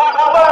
Allah, Allah.